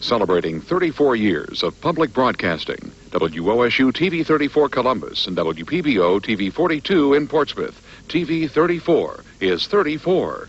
celebrating 34 years of public broadcasting. WOSU TV 34 Columbus and WPBO TV 42 in Portsmouth. TV 34 is 34.